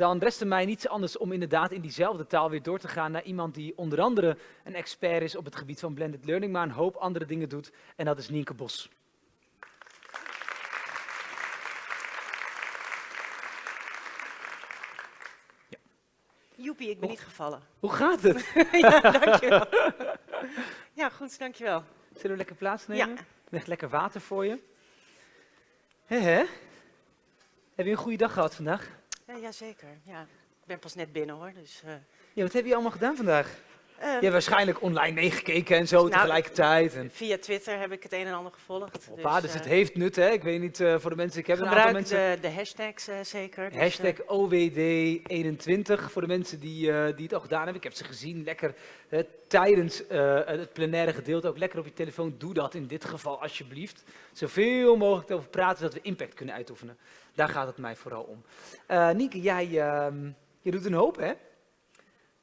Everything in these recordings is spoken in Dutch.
dan rest er mij niets anders om inderdaad in diezelfde taal weer door te gaan naar iemand die onder andere een expert is op het gebied van blended learning, maar een hoop andere dingen doet. En dat is Nienke Bos. Joepie, ik ben niet gevallen. Hoe gaat het? ja, dankjewel. Ja, goed, dankjewel. Zullen we lekker plaatsnemen? Ja. Leg lekker water voor je. Hè, hè? Heb je een goede dag gehad vandaag? Ja, jazeker. Ja. Ik ben pas net binnen hoor. Dus, eh, Ja, wat heb je allemaal gedaan vandaag? Eh, Je hebt waarschijnlijk online meegekeken en zo Nou, tegelijkertijd. En, via Twitter heb ik het een en ander gevolgd. Hoppa, dus eh, het heeft nut, hè? Ik weet niet, eh, voor de mensen, ik heb een aantal gebruik mensen... de, de hashtags zeker. Dus, Hashtag OWD21 voor de mensen die, die het al gedaan hebben. Ik heb ze gezien, lekker tijdens het plenaire gedeelte ook lekker op je telefoon. Doe dat in dit geval alsjeblieft. Zoveel mogelijk over praten, zodat we impact kunnen uitoefenen. Daar gaat het mij vooral om. Eh Nienke, jij ehm, je doet een hoop, hè?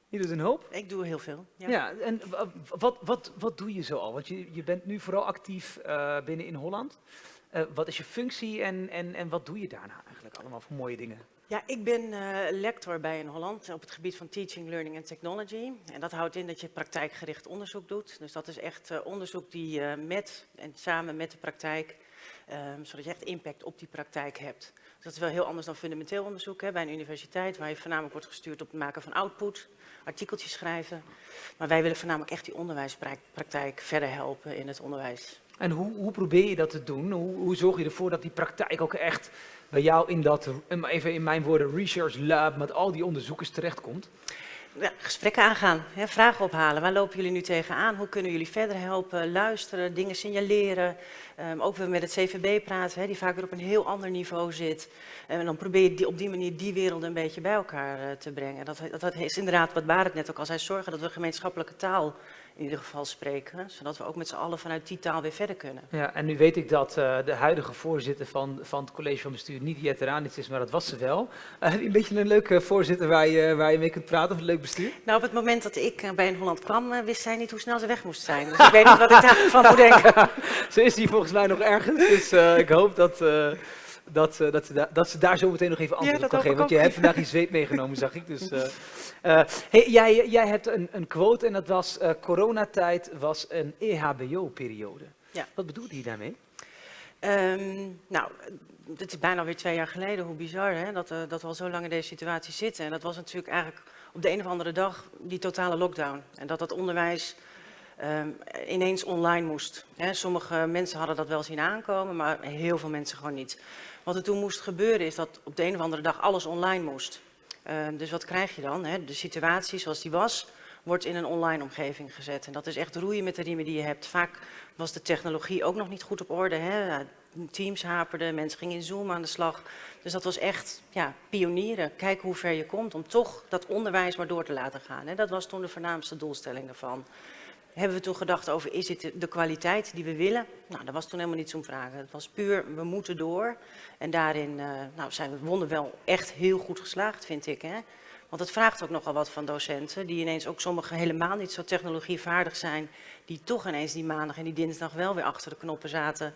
Je doet een hoop. ik doe heel veel. Ja. Ja, en wa- wat, wat, wat doe je zo al? Want je, je bent nu vooral actief eh, binnen in Holland. Eh, wat is je functie en, en, en wat doe je daarna eigenlijk allemaal voor mooie dingen? Ja, ik ben eh, lector bij in Holland op het gebied van teaching, learning en technology. En dat houdt in dat je praktijkgericht onderzoek doet. Dus dat is echt onderzoek die je met en samen met de praktijk, ehm, zodat je echt impact op die praktijk hebt. Dus dat is wel heel anders dan fundamenteel onderzoek hè, bij een universiteit, waar je voornamelijk wordt gestuurd op het maken van output, artikeltjes schrijven. Maar wij willen voornamelijk echt die onderwijspraktijk verder helpen in het onderwijs. En hoe, hoe probeer je dat te doen? Hoe, hoe zorg je ervoor dat die praktijk ook echt bij jou in dat, even in mijn woorden, research lab met al die onderzoekers terechtkomt? Ja, gesprekken aangaan, hè, vragen ophalen. Waar lopen jullie nu tegenaan? Hoe kunnen jullie verder helpen? Luisteren, dingen signaleren. Ehm, ook weer met het CVB praten, hè, die vaak weer op een heel ander niveau zit. En dan probeer je die, op die manier die werelden een beetje bij elkaar eh, te brengen. Dat, dat, dat is inderdaad wat Barend net ook al zei. Zorgen dat we gemeenschappelijke taal in ieder geval spreken. Zodat we ook met z'n allen vanuit die taal weer verder kunnen. Ja, en nu weet ik dat eh, de huidige voorzitter van, van het college van bestuur niet Jet Ranits is, maar dat was ze wel. Heb je een beetje een leuke voorzitter waar je, waar je mee kunt praten of een leuk bestuur? Nou, op het moment dat ik eh, bij een Holland kwam, wist zij niet hoe snel ze weg moest zijn. Dus ik weet niet wat ik daarvan moet denken. Ze is hier volgens mij nog ergens, dus ik hoop dat, dat, eh, dat, ze da- dat ze daar zo meteen nog even antwoord Ja, op kan geven. Want je hebt vandaag je zweep meegenomen, zag ik. Dus, eh, eh, hey, jij, jij hebt een, een quote en dat was eh, coronatijd was een EHBO-periode. Ja. Wat bedoelde je daarmee? Ehm, nou, het is bijna weer twee jaar geleden. Hoe bizar hè? Dat, dat we al zo lang in deze situatie zitten. En dat was natuurlijk eigenlijk op de een of andere dag die totale lockdown. En dat dat onderwijs ehm, ineens online moest. Hè? Sommige mensen hadden dat wel zien aankomen, maar heel veel mensen gewoon niet. Wat er toen moest gebeuren is dat op de een of andere dag alles online moest. Ehm, dus wat krijg je dan? Hè? De situatie zoals die was, wordt in een online omgeving gezet. En dat is echt roeien met de riemen die je hebt. Vaak was de technologie ook nog niet goed op orde. Hè? Teams haperden, mensen gingen in Zoom aan de slag. Dus dat was echt ja, pionieren. Kijken hoe ver je komt om toch dat onderwijs maar door te laten gaan. Hè? Dat was toen de voornaamste doelstelling daarvan. Hebben we toen gedacht over, is dit de- kwaliteit die we willen? Nou, dat was toen helemaal niet zo'n vraag. Het was puur, we moeten door. En daarin eh, nou, zijn we wonnen wel echt heel goed geslaagd, vind ik. Hè? Want het vraagt ook nogal wat van docenten, die ineens ook sommigen helemaal niet zo technologievaardig zijn, die toch ineens die maandag en die dinsdag wel weer achter de knoppen zaten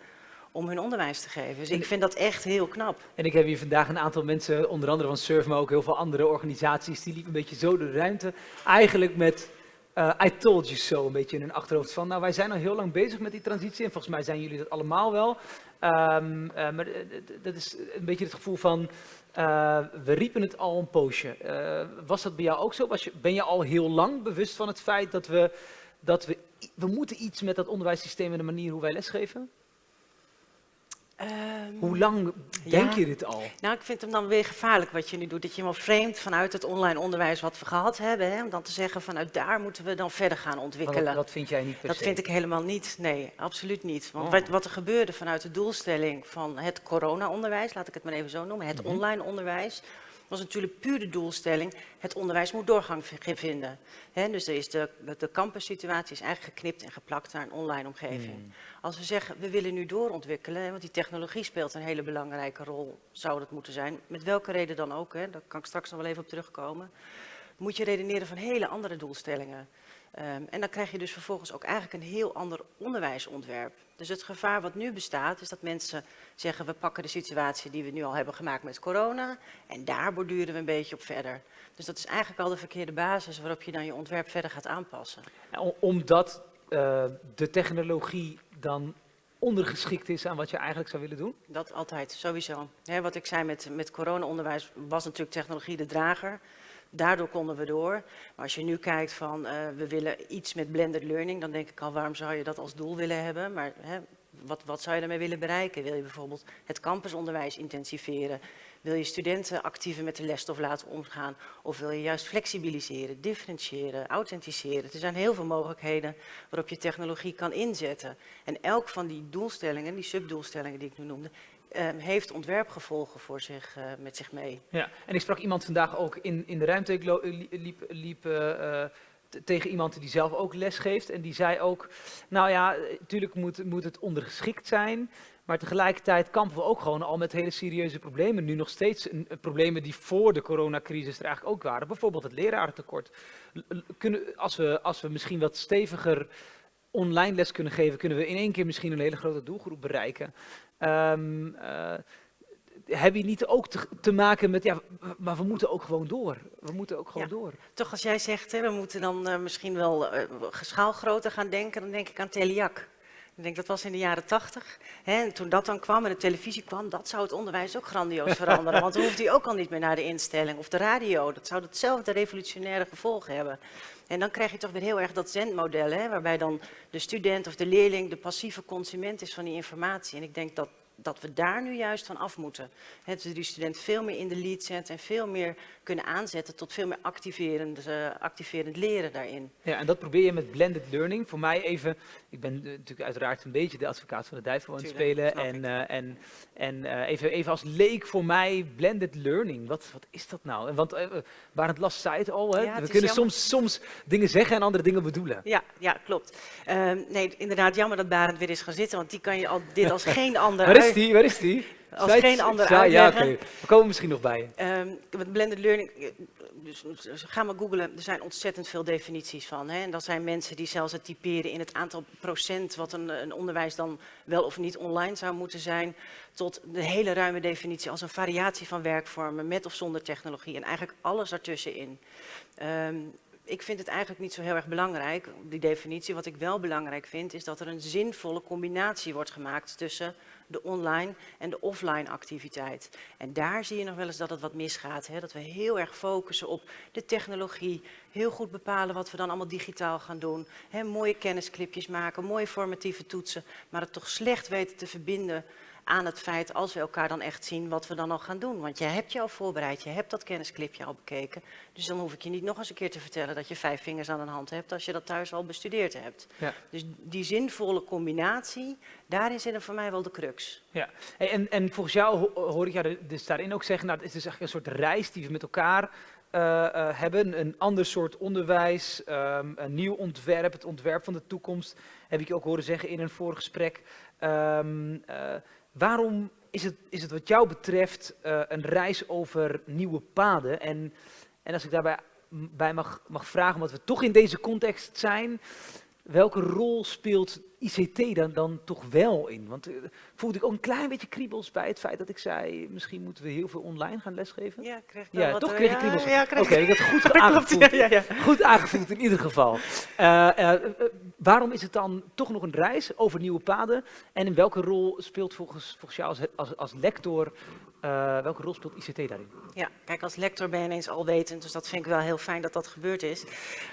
om hun onderwijs te geven. Dus ik vind dat echt heel knap. En ik heb hier vandaag een aantal mensen, onder andere van Surf, maar ook heel veel andere organisaties, die liepen een beetje zo de ruimte. Eigenlijk met eh, I told you so, een beetje in hun achterhoofd van, nou wij zijn al heel lang bezig met die transitie en volgens mij zijn jullie dat allemaal wel. Ehm, eh, maar eh, dat is een beetje het gevoel van, we riepen het al een poosje. Was dat bij jou ook zo? Was je, ben je al heel lang bewust van het feit dat we, dat we, we moeten iets met dat onderwijssysteem en de manier hoe wij lesgeven? Ehm, Hoe lang denk Ja. je dit al? Nou, ik vind hem dan weer gevaarlijk wat je nu doet. Dat je hem vreemd vanuit het online onderwijs wat we gehad hebben. Hè, om dan te zeggen vanuit daar moeten we dan verder gaan ontwikkelen. Dat, dat vind jij niet per Dat se? vind ik helemaal niet. Nee, absoluut niet. Want Oh. wat, wat er gebeurde vanuit de doelstelling van het corona-onderwijs, laat ik het maar even zo noemen, Mhm. het online onderwijs, was natuurlijk puur de doelstelling, het onderwijs moet doorgang vinden. Dus er is de, de campussituatie is eigenlijk geknipt en geplakt naar een online omgeving. Hmm. Als we zeggen, we willen nu doorontwikkelen, want die technologie speelt een hele belangrijke rol, zou dat moeten zijn. Met welke reden dan ook, hè, daar kan ik straks nog wel even op terugkomen. Moet je redeneren van hele andere doelstellingen. Ehm, en dan krijg je dus vervolgens ook eigenlijk een heel ander onderwijsontwerp. Dus het gevaar wat nu bestaat is dat mensen zeggen we pakken de situatie die we nu al hebben gemaakt met corona en daar borduren we een beetje op verder. Dus dat is eigenlijk al de verkeerde basis waarop je dan je ontwerp verder gaat aanpassen. Omdat uh, de technologie dan ondergeschikt is aan wat je eigenlijk zou willen doen? Dat altijd, sowieso. wat ik zei met, met corona-onderwijs was natuurlijk technologie de drager. Daardoor konden we door. Maar als je nu kijkt van uh, we willen iets met blended learning, dan denk ik al waarom zou je dat als doel willen hebben? Maar wat, wat zou je daarmee willen bereiken? Wil je bijvoorbeeld het campusonderwijs intensiveren? Wil je studenten actiever met de lesstof laten omgaan? Of wil je juist flexibiliseren, differentiëren, authenticeren? Er zijn heel veel mogelijkheden waarop je technologie kan inzetten. En elk van die doelstellingen, die subdoelstellingen die ik nu noemde, uh, heeft ontwerpgevolgen voor zich, uh, met zich mee. Ja, en ik sprak iemand vandaag ook in, in de ruimte, ik liep, liep uh, tegen iemand die zelf ook les geeft en die zei ook, nou ja, natuurlijk moet, moet het ondergeschikt zijn, maar tegelijkertijd kampen we ook gewoon al met hele serieuze problemen. Nu nog steeds problemen die voor de coronacrisis er eigenlijk ook waren. Bijvoorbeeld het lerarentekort. Kunnen, als, we, als we misschien wat steviger online les kunnen geven, kunnen we in één keer misschien een hele grote doelgroep bereiken. Um, uh, heb je niet ook te, te, maken met, ja, maar we moeten ook gewoon door. We moeten ook gewoon door. Toch als jij zegt, hè, we moeten dan uh, misschien wel uh, schaalgroter gaan denken, dan denk ik aan Teliac. Ik denk dat was in de jaren tachtig. En toen dat dan kwam en de televisie kwam, dat zou het onderwijs ook grandioos veranderen. Want dan hoeft hij ook al niet meer naar de instelling of de radio. Dat zou hetzelfde revolutionaire gevolgen hebben. En dan krijg je toch weer heel erg dat zendmodel, hè, waarbij dan de student of de leerling de passieve consument is van die informatie. En ik denk dat dat we daar nu juist van af moeten. He, dus die student veel meer in de lead zetten en veel meer kunnen aanzetten tot veel meer activerend, uh, activerend leren daarin. Ja, en dat probeer je met blended learning. Voor mij even, ik ben natuurlijk uiteraard een beetje de advocaat van de duivel aan het spelen. En, uh, en, en uh, even, even als leek voor mij blended learning. Wat, wat is dat nou? En want Barend Last zei het al, hè? Ja, we kunnen soms, soms dingen zeggen en andere dingen bedoelen. Ja, ja klopt. Ehm, nee, inderdaad jammer dat Barend weer is gaan zitten, want die kan je al, dit als geen ander is die? Waar is die? Als geen ander uitleggen. Ja, We komen misschien nog bij. Um, met blended learning, eh, dus, dus ga maar googlen, er zijn ontzettend veel definities van. Hè? En dat zijn mensen die zelfs het typeren in het aantal procent wat een, een, onderwijs dan wel of niet online zou moeten zijn, tot de hele ruime definitie als een variatie van werkvormen met of zonder technologie en eigenlijk alles ertussenin. Um, ik vind het eigenlijk niet zo heel erg belangrijk, die definitie. Wat ik wel belangrijk vind, is dat er een zinvolle combinatie wordt gemaakt tussen de online en de offline activiteit. En daar zie je nog wel eens dat het wat misgaat. Hè? Dat we heel erg focussen op de technologie, heel goed bepalen wat we dan allemaal digitaal gaan doen. Hè? Mooie kennisclipjes maken, mooie formatieve toetsen, maar het toch slecht weten te verbinden aan het feit als we elkaar dan echt zien wat we dan al gaan doen. Want je hebt je al voorbereid, je hebt dat kennisclipje al bekeken. Dus dan hoef ik je niet nog eens een keer te vertellen dat je vijf vingers aan een hand hebt als je dat thuis al bestudeerd hebt. Ja. Dus die zinvolle combinatie, daarin zit er voor mij wel de crux. Ja, en, en volgens jou hoor ik jou dus daarin ook zeggen, nou het is dus eigenlijk een soort reis die we met elkaar hebben. Een ander soort onderwijs, um, een nieuw ontwerp, het ontwerp van de toekomst. Heb ik je ook horen zeggen in een vorig gesprek. Um, uh, Waarom is het, is het wat jou betreft een reis over nieuwe paden? En, en als ik daarbij bij mag, mag vragen, omdat we toch in deze context zijn, welke rol speelt ICT dan, dan toch wel in? Want uh, voelde ik ook een klein beetje kriebels bij het feit dat ik zei, misschien moeten we heel veel online gaan lesgeven. Ja, kreeg ik ja, wat, toch eh, kreeg ik kriebels. Ja, Oké, okay, ik had het goed aangevoeld. ja, ja, goed aangevoeld in ieder geval. Uh, uh, waarom is het dan toch nog een reis over nieuwe paden? En in welke rol speelt volgens, volgens jou als, als, als lector welke rol speelt ICT daarin? Ja, kijk, als lector ben je ineens alwetend, dus dat vind ik wel heel fijn dat dat gebeurd is.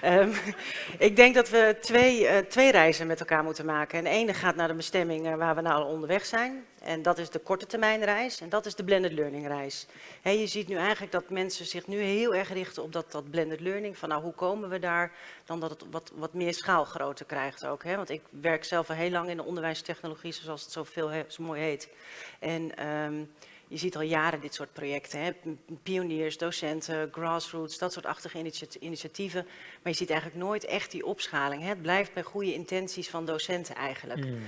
Um, ik denk dat we twee, twee reizen met elkaar moeten maken. En ene gaat naar de bestemming uh, waar we nou al onderweg zijn. En dat is de korte termijn reis en dat is de blended learning reis. He, je ziet nu eigenlijk dat mensen zich nu heel erg richten op dat, dat blended learning. Van nou, hoe komen we daar? Dan dat het wat, wat meer schaalgrootte krijgt ook. He? Want ik werk zelf al heel lang in de onderwijstechnologie, zoals het zo, veel, zo mooi heet. En... Um, je ziet al jaren dit soort projecten. Hè? Pioniers, docenten, grassroots, dat soort achtige initiatieven. Maar je ziet eigenlijk nooit echt die opschaling. Hè? Het blijft bij goede intenties van docenten eigenlijk. Hmm.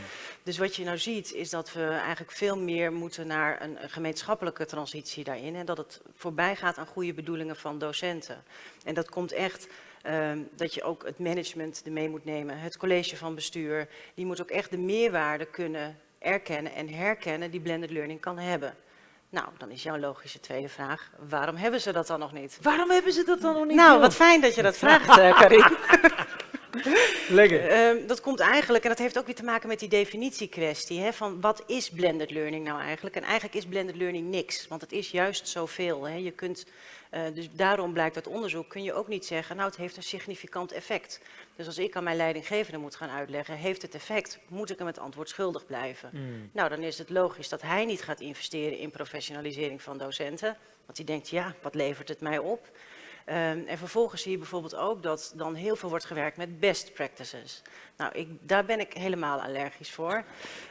Dus wat je nou ziet is dat we eigenlijk veel meer moeten naar een, gemeenschappelijke transitie daarin. En dat het voorbij gaat aan goede bedoelingen van docenten. En dat komt echt Ehm, dat je ook het management ermee moet nemen. Het college van bestuur, die moet ook echt de meerwaarde kunnen erkennen en herkennen die blended learning kan hebben. Nou, dan is jouw logische tweede vraag, waarom hebben ze dat dan nog niet? Waarom hebben ze dat dan nog niet? Nou, wat fijn dat je dat vraagt, uh, Karin. Lekker. Ehm, dat komt eigenlijk, en dat heeft ook weer te maken met die definitiekwestie, hè, van wat is blended learning nou eigenlijk? En eigenlijk is blended learning niks, want het is juist zoveel. Hè. Je kunt uh, dus daarom blijkt uit onderzoek, kun je ook niet zeggen, nou het heeft een significant effect. Dus als ik aan mijn leidinggevende moet gaan uitleggen, heeft het effect, moet ik hem het antwoord schuldig blijven. Mm. Nou, dan is het logisch dat hij niet gaat investeren in professionalisering van docenten. Want hij denkt, ja, wat levert het mij op? Um, en vervolgens zie je bijvoorbeeld ook dat dan heel veel wordt gewerkt met best practices. Nou, ik, daar ben ik helemaal allergisch voor.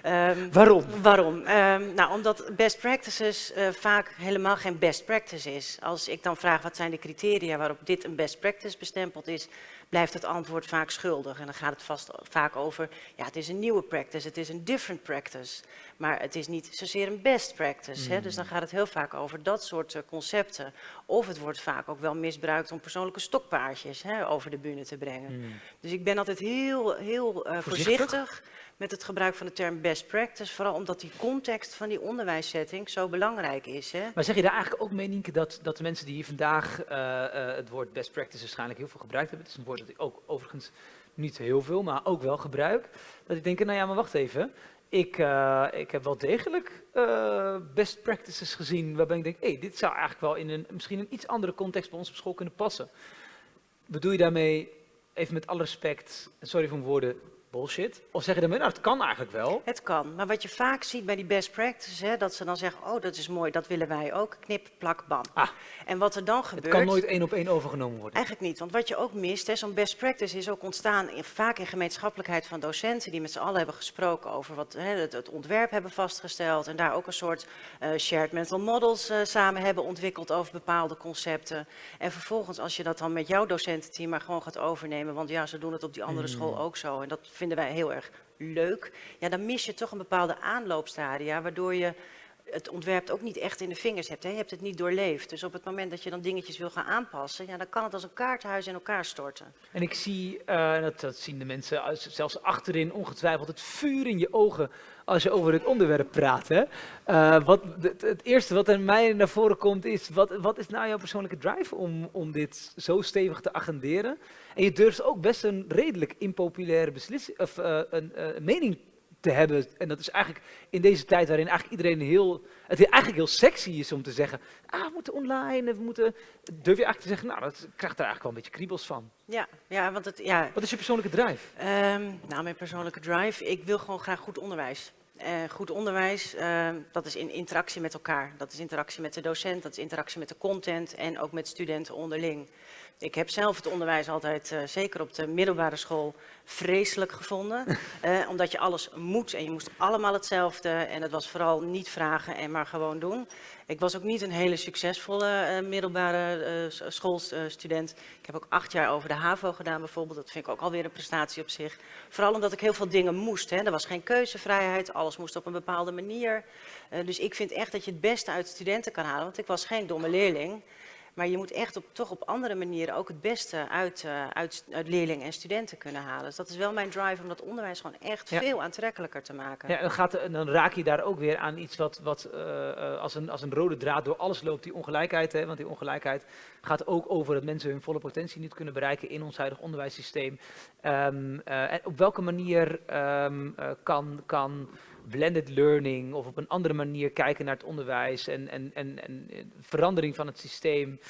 Um, waarom? Waarom? Um, nou, omdat best practices uh, vaak helemaal geen best practice is. Als ik dan vraag wat zijn de criteria waarop dit een best practice bestempeld is, blijft het antwoord vaak schuldig. En dan gaat het vast vaak over, ja, het is een nieuwe practice, het is een different practice. Maar het is niet zozeer een best practice. Hè? Dus dan hmm. gaat het heel vaak over dat soort uh, concepten. Of het wordt vaak ook wel misbruikt om persoonlijke stokpaardjes hè, over de bühne te brengen. Hmm. Dus ik ben altijd heel, heel uh, voorzichtig met het gebruik van de term best practice. Vooral omdat die context van die onderwijssetting zo belangrijk is. Hè? Maar zeg je daar eigenlijk ook mee, Nienke, dat, dat de mensen die hier vandaag uh, uh, het woord best practice waarschijnlijk heel veel gebruikt hebben. Het is een woord dat ik ook overigens niet heel veel, maar ook wel gebruik. Dat ik denk, nou ja, maar wacht even. Ik, uh, ik heb wel degelijk best practices gezien waarbij ik denk, hé, hey, dit zou eigenlijk wel in een misschien een iets andere context bij ons op school kunnen passen. Bedoel je daarmee, even met alle respect, sorry voor mijn woorden, bullshit? Of zeggen de mensen, nou, het kan eigenlijk wel. Het kan, maar wat je vaak ziet bij die best practices, hè, dat ze dan zeggen, oh, dat is mooi, dat willen wij ook, knip, plak, bam. Ah, en wat er dan gebeurt... Het kan nooit één op één overgenomen worden. Eigenlijk niet, want wat je ook mist, zo'n best practice is ook ontstaan in, vaak in gemeenschappelijkheid van docenten, die met z'n allen hebben gesproken over wat, hè, het, het, ontwerp hebben vastgesteld en daar ook een soort uh, shared mental models uh, samen hebben ontwikkeld over bepaalde concepten. En vervolgens, als je dat dan met jouw docententeam maar gewoon gaat overnemen, want ja, ze doen het op die andere hmm. school ook zo en dat vinden wij heel erg leuk, ja, dan mis je toch een bepaalde aanloopstadia, waardoor je het ontwerp ook niet echt in de vingers hebt. Hè? Je hebt het niet doorleefd. Dus op het moment dat je dan dingetjes wil gaan aanpassen, ja, dan kan het als een kaarthuis in elkaar storten. En ik zie, uh, dat, dat, zien de mensen zelfs achterin ongetwijfeld, het vuur in je ogen als je over het onderwerp praat. Hè? Uh, wat, het, eerste wat er mij naar voren komt is, wat, wat is nou jouw persoonlijke drive om, om dit zo stevig te agenderen? En je durft ook best een redelijk impopulaire beslissing, of, uh, een mening te hebben. En dat is eigenlijk in deze tijd waarin eigenlijk iedereen heel, het eigenlijk heel sexy is om te zeggen, ah, we moeten online, we moeten, durf je eigenlijk te zeggen, nou, dat krijgt er eigenlijk wel een beetje kriebels van. Ja, ja, want het, ja. Wat is je persoonlijke drive? Um, nou, mijn persoonlijke drive, ik wil gewoon graag goed onderwijs. Uh, goed onderwijs, uh, dat is in interactie met elkaar. Dat is interactie met de docent, dat is interactie met de content en ook met studenten onderling. Ik heb zelf het onderwijs altijd, uh, zeker op de middelbare school, vreselijk gevonden. Omdat je alles moet en je moest allemaal hetzelfde. En het was vooral niet vragen en maar gewoon doen. Ik was ook niet een hele succesvolle uh, middelbare schoolstudent. Ik heb ook acht jaar over de HAVO gedaan bijvoorbeeld. Dat vind ik ook alweer een prestatie op zich. Vooral omdat ik heel veel dingen moest. Hè. Er was geen keuzevrijheid, alles moest op een bepaalde manier. dus ik vind echt dat je het beste uit studenten kan halen. Want ik was geen domme leerling. Maar je moet echt op, toch op andere manieren ook het beste uit, uh, uit, uit, leerlingen en studenten kunnen halen. Dus dat is wel mijn drive om dat onderwijs gewoon echt veel aantrekkelijker te maken. Ja, dan, gaat, dan raak je daar ook weer aan iets wat, wat uh, als, een, als een rode draad door alles loopt, die ongelijkheid. Hè? Want die ongelijkheid gaat ook over dat mensen hun volle potentie niet kunnen bereiken in ons huidige onderwijssysteem. Um, uh, en op welke manier um, kan... kan blended learning of op een andere manier kijken naar het onderwijs en, en, en, en verandering van het systeem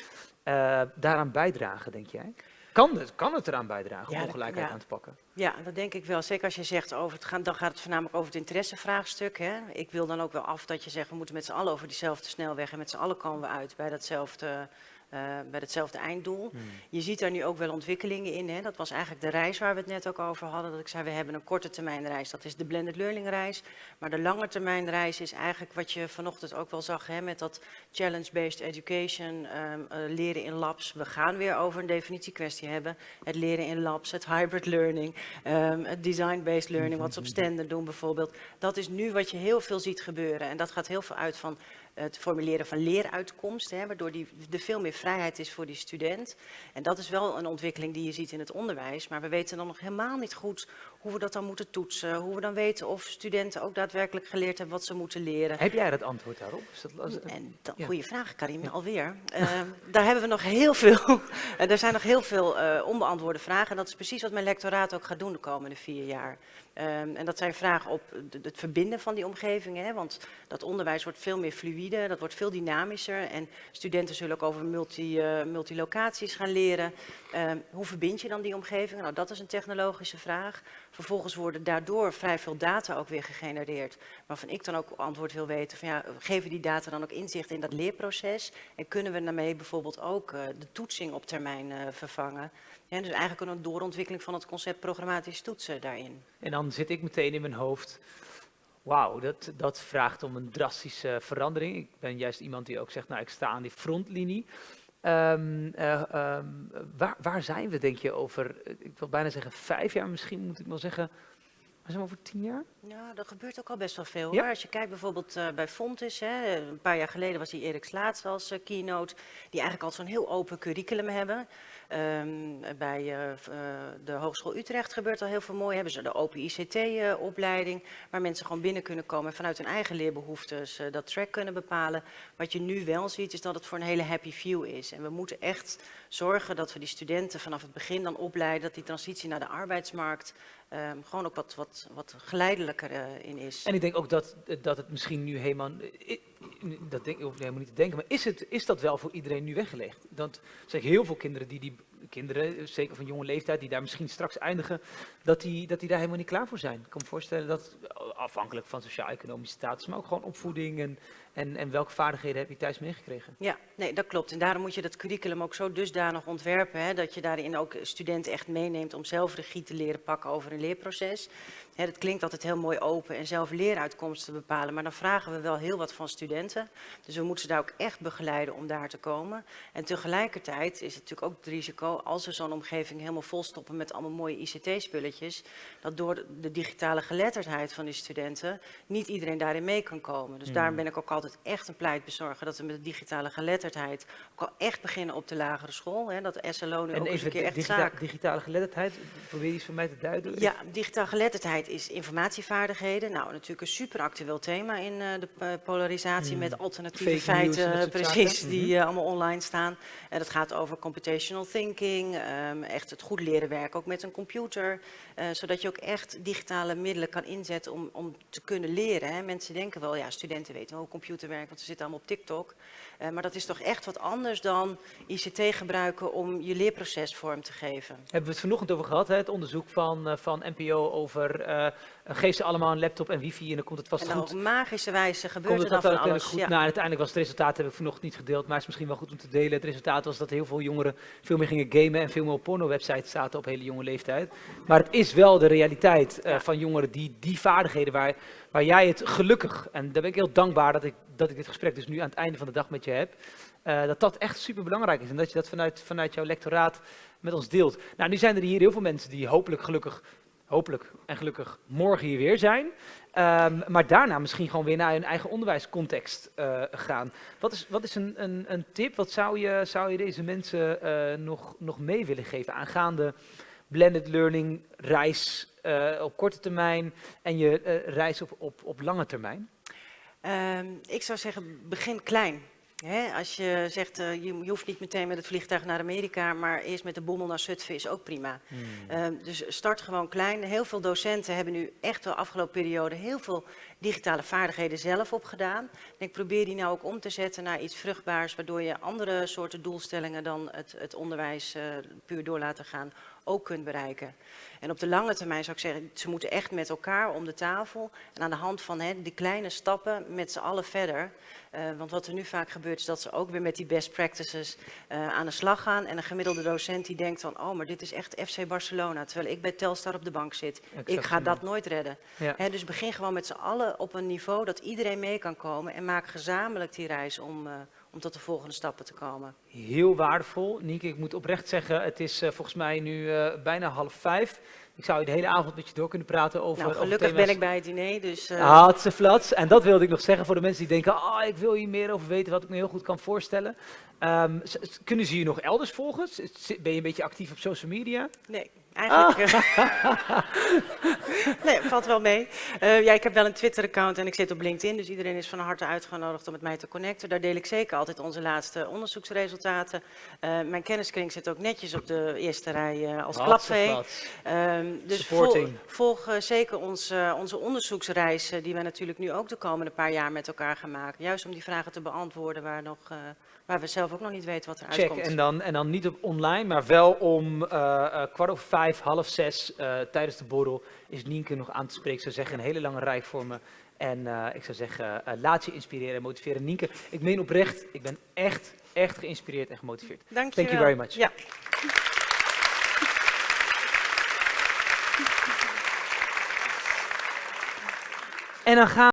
uh, daaraan bijdragen, denk jij? Kan het, kan het eraan bijdragen om ongelijkheid aan te pakken? Ja, dat denk ik wel. Zeker als je zegt over het gaan, dan gaat het voornamelijk over het interessevraagstuk. Hè. Ik wil dan ook wel af dat je zegt we moeten met z'n allen over diezelfde snelweg en met z'n allen komen we uit bij datzelfde uh, bij hetzelfde einddoel. Hmm. Je ziet daar nu ook wel ontwikkelingen in. Hè. Dat was eigenlijk de reis waar we het net ook over hadden. Dat ik zei, we hebben een korte termijn reis. Dat is de blended learning reis. Maar de lange termijn reis is eigenlijk wat je vanochtend ook wel zag. Hè, met dat challenge-based education, um, uh, leren in labs. We gaan weer over een definitiekwestie hebben. Het leren in labs, het hybrid learning, um, het design-based learning. Wat ze op standen doen bijvoorbeeld. Dat is nu wat je heel veel ziet gebeuren. En dat gaat heel veel uit van het formuleren van leeruitkomsten, hè, waardoor die, er veel meer vrijheid is voor die student. En dat is wel een ontwikkeling die je ziet in het onderwijs, maar we weten dan nog helemaal niet goed hoe we dat dan moeten toetsen, hoe we dan weten of studenten ook daadwerkelijk geleerd hebben wat ze moeten leren. Heb jij het antwoord daarop? Is dat, en dat, Goeie vraag, Karim, alweer. Uh, daar hebben we nog heel veel, er zijn nog heel veel uh, onbeantwoorde vragen en dat is precies wat mijn lectoraat ook gaat doen de komende vier jaar. Um, en dat zijn vragen op het verbinden van die omgevingen, want dat onderwijs wordt veel meer fluïde, dat wordt veel dynamischer en studenten zullen ook over uh, multilocaties gaan leren. Um, hoe verbind je dan die omgevingen? Nou, dat is een technologische vraag. Vervolgens worden daardoor vrij veel data ook weer gegenereerd, waarvan ik dan ook antwoord wil weten van ja, geven die data dan ook inzicht in dat leerproces en kunnen we daarmee bijvoorbeeld ook uh, de toetsing op termijn uh, vervangen? Dus eigenlijk een doorontwikkeling van het concept programmatisch toetsen daarin. En dan zit ik meteen in mijn hoofd, wauw, dat, dat vraagt om een drastische verandering. Ik ben juist iemand die ook zegt, nou ik sta aan die frontlinie. Um, uh, um, waar, waar, zijn we, denk je, over, ik wil bijna zeggen vijf jaar, misschien moet ik wel zeggen, we over tien jaar? Ja, dat gebeurt ook al best wel veel. Ja? Als je kijkt bijvoorbeeld uh, bij Fontis, hè, een paar jaar geleden was die Erik Slaats als uh, keynote, die eigenlijk al zo'n heel open curriculum hebben. Um, bij uh, de Hogeschool Utrecht gebeurt al heel veel mooi. Hebben ze de open ICT-opleiding, waar mensen gewoon binnen kunnen komen en vanuit hun eigen leerbehoeftes dat track kunnen bepalen. Wat je nu wel ziet, is dat het voor een hele happy view is. En we moeten echt zorgen dat we die studenten vanaf het begin dan opleiden, dat die transitie naar de arbeidsmarkt um, gewoon ook wat, wat, wat geleidelijker in is. En ik denk ook dat, dat het misschien nu helemaal dat denk, hoef ik helemaal niet te denken, maar is, het, is dat wel voor iedereen nu weggelegd? Dat zeg heel veel kinderen die die kinderen, zeker van jonge leeftijd, die daar misschien straks eindigen, dat die, dat die daar helemaal niet klaar voor zijn. Ik kan me voorstellen dat, afhankelijk van sociaal-economische status, maar ook gewoon opvoeding en, en, en welke vaardigheden heb je thuis meegekregen? Ja, nee, dat klopt. En daarom moet je dat curriculum ook zo dusdanig ontwerpen, hè, dat je daarin ook studenten echt meeneemt om zelf regie te leren pakken over een leerproces. Hè, dat klinkt altijd heel mooi open en zelf leeruitkomsten bepalen, maar dan vragen we wel heel wat van studenten. Dus we moeten ze daar ook echt begeleiden om daar te komen. En tegelijkertijd is het natuurlijk ook het risico, als we zo'n omgeving helemaal volstoppen met allemaal mooie ICT-spulletjes, dat door de digitale geletterdheid van die studenten niet iedereen daarin mee kan komen. Dus mm. daarom ben ik ook altijd echt een pleitbezorger dat we met de digitale geletterdheid ook al echt beginnen op de lagere school. Hè, dat de SLO nu en ook eens een keer echt digita zaak... digitale geletterdheid, probeer je iets van mij te duiden? Ja, digitale geletterdheid is informatievaardigheden. Nou, natuurlijk een super actueel thema in uh, de uh, polarisatie mm. met alternatieve Fake feiten, precies, die uh, allemaal online staan. En dat gaat over computational thinking, um, echt het goed leren werken ook met een computer, zodat je ook echt digitale middelen kan inzetten om, om te kunnen leren. Hè. Mensen denken wel, ja, studenten weten wel hoe computer werkt, want ze zitten allemaal op TikTok. Uh, maar dat is toch echt wat anders dan ICT gebruiken om je leerproces vorm te geven. Hebben we het vanochtend over gehad, hè? het onderzoek van, uh, van NPO over uh, geef ze allemaal een laptop en wifi en dan komt het vast en goed. op magische wijze gebeurt komt het er dan van alles. Goed? Ja. Nou, uiteindelijk was het resultaat, heb ik vanochtend niet gedeeld, maar het is misschien wel goed om te delen. Het resultaat was dat heel veel jongeren veel meer gingen gamen en veel meer op porno-websites zaten op hele jonge leeftijd. Maar het is wel de realiteit ja. van jongeren die die vaardigheden waar, waar jij het gelukkig, en daar ben ik heel dankbaar dat ik dat ik dit gesprek dus nu aan het einde van de dag met je heb, uh, dat dat echt super belangrijk is en dat je dat vanuit, vanuit jouw lectoraat met ons deelt. Nou, nu zijn er hier heel veel mensen die hopelijk gelukkig, hopelijk en gelukkig morgen hier weer zijn, um, maar daarna misschien gewoon weer naar hun eigen onderwijscontext uh, gaan. Wat is, wat is een, een, een tip, wat zou je, zou je deze mensen uh, nog, nog mee willen geven aangaande blended learning reis op korte termijn en je reis op, op, op lange termijn? Um, ik zou zeggen, begin klein. He, als je zegt, uh, je, je, hoeft niet meteen met het vliegtuig naar Amerika, maar eerst met de bommel naar Zutphen is ook prima. Hmm. Uh, dus start gewoon klein. Heel veel docenten hebben nu echt de afgelopen periode heel veel digitale vaardigheden zelf opgedaan. En ik probeer die nou ook om te zetten naar iets vruchtbaars, waardoor je andere soorten doelstellingen dan het, het onderwijs uh, puur door laten gaan ook kunt bereiken. En op de lange termijn zou ik zeggen, ze moeten echt met elkaar om de tafel en aan de hand van hè, die kleine stappen met z'n allen verder. Uh, want wat er nu vaak gebeurt is dat ze ook weer met die best practices uh, aan de slag gaan. En een gemiddelde docent die denkt van, oh maar dit is echt FC Barcelona, terwijl ik bij Telstar op de bank zit. Exact, ik ga dat nooit redden. Ja. Dus begin gewoon met z'n allen op een niveau dat iedereen mee kan komen en maak gezamenlijk die reis om... Uh, om tot de volgende stappen te komen. Heel waardevol. Nieke, ik moet oprecht zeggen, het is volgens mij nu bijna half vijf. Ik zou de hele avond met je door kunnen praten over... Nou, gelukkig over ben ik bij het diner, dus... Uh... Flats. En dat wilde ik nog zeggen voor de mensen die denken, ah, oh, ik wil hier meer over weten, wat ik me heel goed kan voorstellen. Um, kunnen ze je nog elders volgen? Ben je een beetje actief op social media? Nee. Eigenlijk. Ah. nee, valt wel mee. Uh, ja, ik heb wel een Twitter-account en ik zit op LinkedIn, dus iedereen is van harte uitgenodigd om met mij te connecten. Daar deel ik zeker altijd onze laatste onderzoeksresultaten. Uh, mijn kenniskring zit ook netjes op de eerste rij uh, als klapvee. Um, dus vol, volg zeker ons, onze onderzoeksreis, die we natuurlijk nu ook de komende paar jaar met elkaar gaan maken. Juist om die vragen te beantwoorden waar, nog, waar we zelf ook nog niet weten wat er Check. uitkomt. En dan, en dan niet op online, maar wel om kwart over vijf half zes uh, tijdens de borrel is Nienke nog aan te spreken. Zou zeggen, een hele lange rij voor me. En uh, ik zou zeggen, uh, laat je inspireren en motiveren. Nienke, ik meen oprecht, ik ben echt, echt geïnspireerd en gemotiveerd. Dank je Thank you very much. Ja. En dan gaan